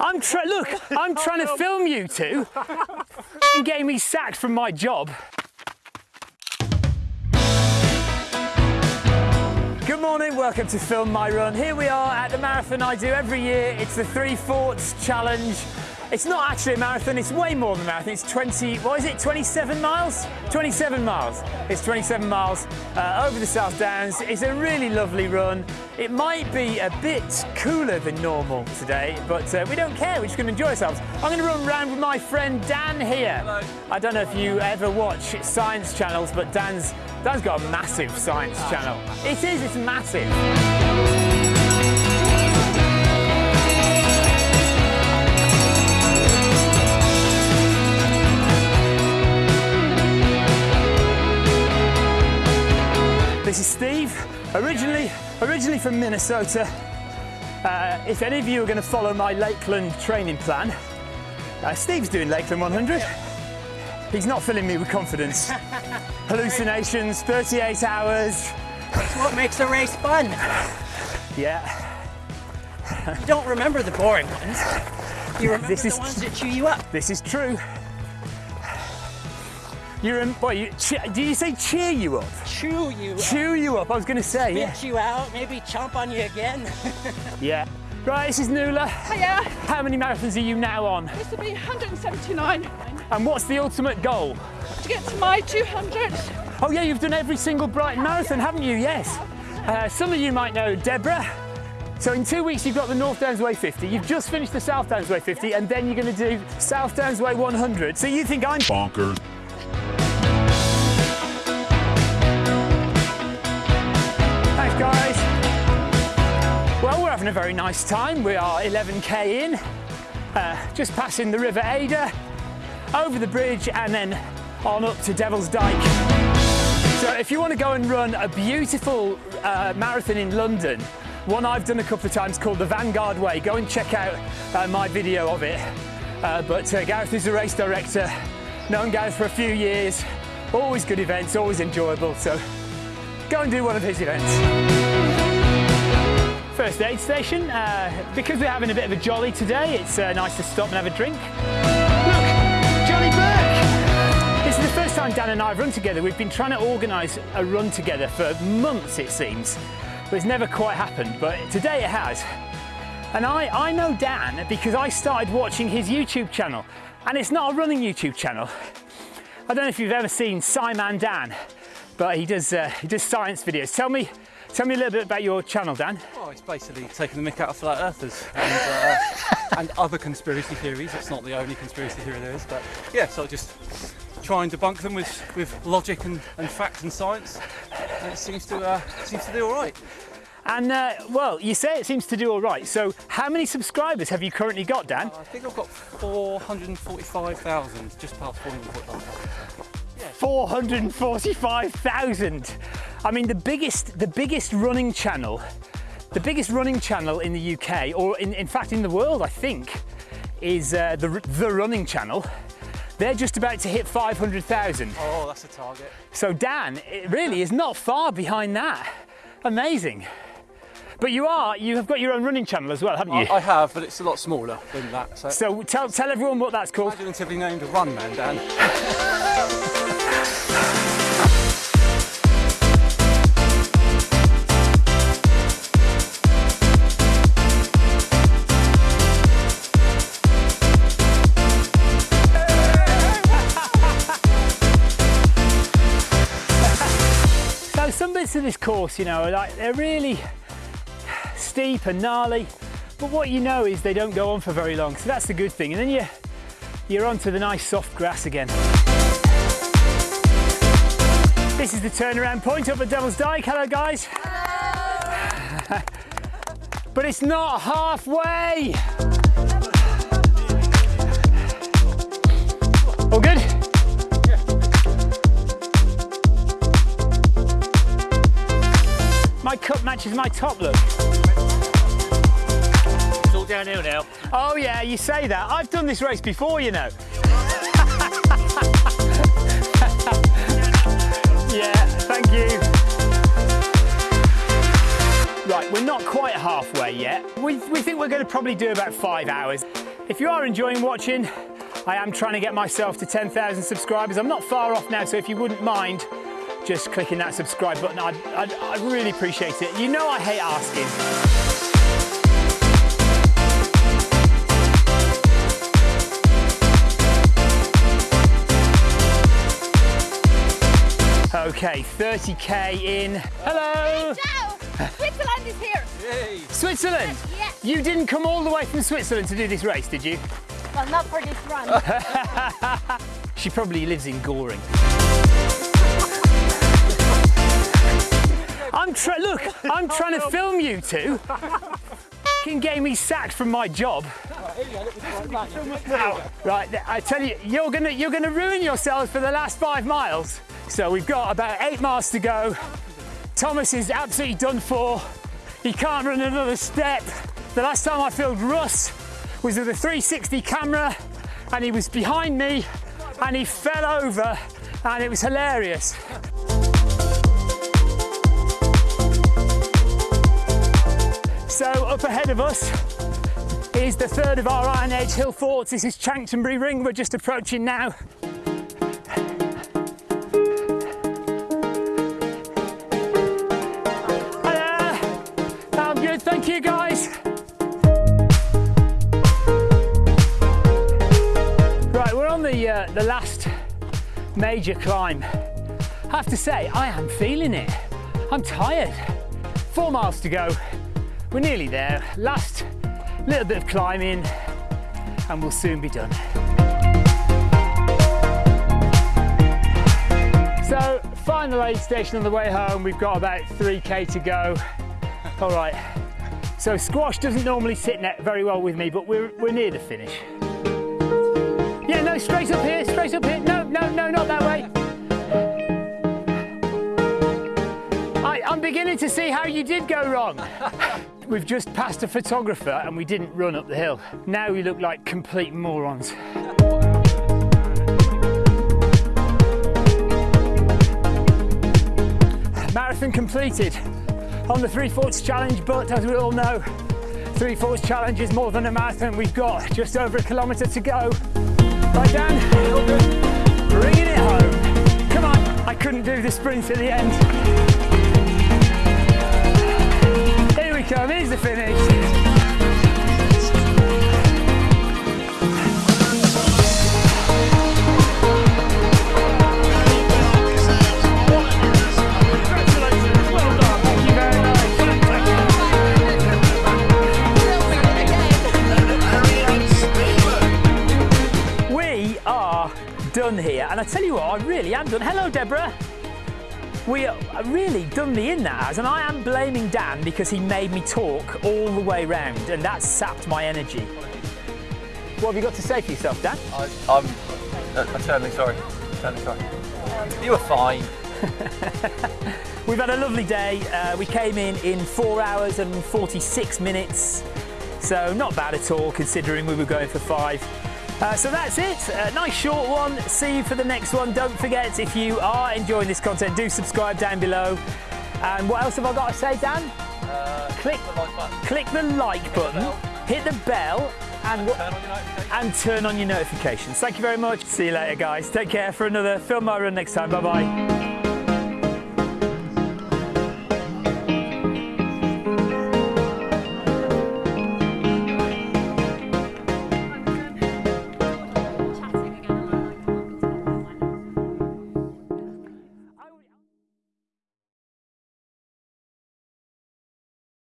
I'm trying. Look, I'm trying to film you two. You getting me sacked from my job. Good morning, welcome to Film My Run. Here we are at the marathon I do every year. It's the Three Forts Challenge. It's not actually a marathon, it's way more than a marathon. It's 20, what is it, 27 miles? 27 miles. It's 27 miles uh, over the South Downs. It's a really lovely run. It might be a bit cooler than normal today, but uh, we don't care, we're just going to enjoy ourselves. I'm going to run around with my friend Dan here. Hello. I don't know if you ever watch science channels, but Dan's, Dan's got a massive science channel. It is, it's massive. This is Steve, originally, originally from Minnesota. Uh, if any of you are going to follow my Lakeland training plan, uh, Steve's doing Lakeland 100. He's not filling me with confidence. Hallucinations, 38 hours. That's what makes a race fun. Yeah, You don't remember the boring ones. You remember This the is- ones that chew you up. this is true. You're in, what, you, che- did you say cheer you up? Chew you up. You up, I was going to say, yeah. Spit you out, maybe chomp on you again. Yeah. Right, this is Nuala. Hiya, How many marathons are you now on? this will be 179 And what's the ultimate goal? to get to my 200. Oh yeah, you've done every single Brighton Marathon, haven't you? Yes. Uh, some of you might know Deborah. So in two weeks you've got the North Downs Way 50, you've just finished the South Downs Way 50 and then you're going to do South Downs Way 100. So you think I'm bonkers. Having a very nice time. We are 11k in, uh, just passing the River Adur, over the bridge and then on up to Devil's Dyke. So if you want to go and run a beautiful uh, marathon in London, one I've done a couple of times called the Vanguard Way, go and check out uh, my video of it. Uh, but uh, Gareth is the race director, known Gareth for a few years, always good events, always enjoyable, so go and do one of his events. First aid station, uh, because we're having a bit of a jolly today, it's uh, nice to stop and have a drink. Look, Johnny Burke! This is the first time Dan and I have run together. We've been trying to organise a run together for months, it seems, but it's never quite happened. But today it has. And I, I know Dan because I started watching his YouTube channel, and it's not a running YouTube channel. I don't know if you've ever seen SciManDan, but he does uh, he does science videos. Tell me, tell me a little bit about your channel, Dan. Well, it's basically taking the mick out of flat earthers and, uh, and other conspiracy theories. It's not the only conspiracy theory there is, but yeah, so just try and debunk them with, with logic and, and fact and science. And it seems to uh, seems to do all right. And uh, well, you say it seems to do all right. So, how many subscribers have you currently got, Dan? I think I've got 445,000, just past 445,000. 445,000. I mean, the biggest, the biggest running channel, the biggest running channel in the UK, or in, in fact in the world, I think, is uh, the the Running Channel. They're just about to hit 500,000. Oh, that's a target. So Dan, it really is not far behind that. Amazing. But you are, you have got your own running channel as well, haven't you? I, I have, but it's a lot smaller than that. So, so tell, tell everyone what that's called. imaginatively named a RunManDan. So some bits of this course, you know, like they're really steep and gnarly, but what you know is they don't go on for very long, so that's the good thing. And then you, you're onto the nice soft grass again. This is the turnaround point up at Devil's Dyke. Hello, guys. but it's not halfway. All good? My cup matches my top look. It's all downhill now. Oh yeah, you say that. I've done this race before, you know. Thank you. Right, we're not quite halfway yet. We, we think we're going to probably do about five hours. If you are enjoying watching, I am trying to get myself to 10,000 subscribers. I'm not far off now, so if you wouldn't mind just clicking that subscribe button, I'd, I'd, I'd really appreciate it. You know I hate asking. Okay, 30k in. Hello! Ciao! Switzerland is here. Yay! Switzerland! Yes. You didn't come all the way from Switzerland to do this race, did you? Well, not for this run. She probably lives in Goring. I'm trying. Look, I'm trying to film you two. Can get me sacked from my job. Right, I tell you, you're gonna you're gonna ruin yourselves for the last five miles. So we've got about eight miles to go. Thomas is absolutely done for. He can't run another step. The last time I filmed Russ was with a 360 camera and he was behind me and he fell over and it was hilarious. So up ahead of us is the third of our Iron Age hill forts. This is Chanctonbury Ring. We're just approaching now. Thank you guys. Right, we're on the uh, the last major climb. I have to say, I am feeling it. I'm tired. Four miles to go. We're nearly there. Last little bit of climbing, and we'll soon be done. So, final aid station on the way home. We've got about 3k to go. All right. So squash doesn't normally sit very well with me, but we're we're near the finish. Yeah, no, straight up here, straight up here. No, no, no, not that way. I'm beginning to see how you did go wrong. We've just passed a photographer and we didn't run up the hill. Now we look like complete morons. Marathon completed on the Three Forts Challenge, but as we all know, Three Forts Challenge is more than a marathon. We've got just over a kilometre to go. Right, Dan? Bringing it home. Come on, I couldn't do the sprint at the end. Come, here's the finish. Done here, and I tell you what, I really am done. Hello, Deborah. We are really done me in that has, and I am blaming Dan because he made me talk all the way round, and that sapped my energy. What have you got to say for yourself, Dan? I, am I'm uh, eternally sorry. Eternally sorry. You were fine. We've had a lovely day. Uh, we came in in four hours and 46 minutes, so not bad at all considering we were going for five. Uh, so that's it. A nice short one. See you for the next one. Don't forget, if you are enjoying this content, do subscribe down below. And what else have I got to say, Dan? Uh, Click, the like button. click the like button, bell. hit the bell, and? Turn on your notifications. and turn on your notifications. Thank you very much. See you later, guys. Take care for another Film My Run next time. Bye bye.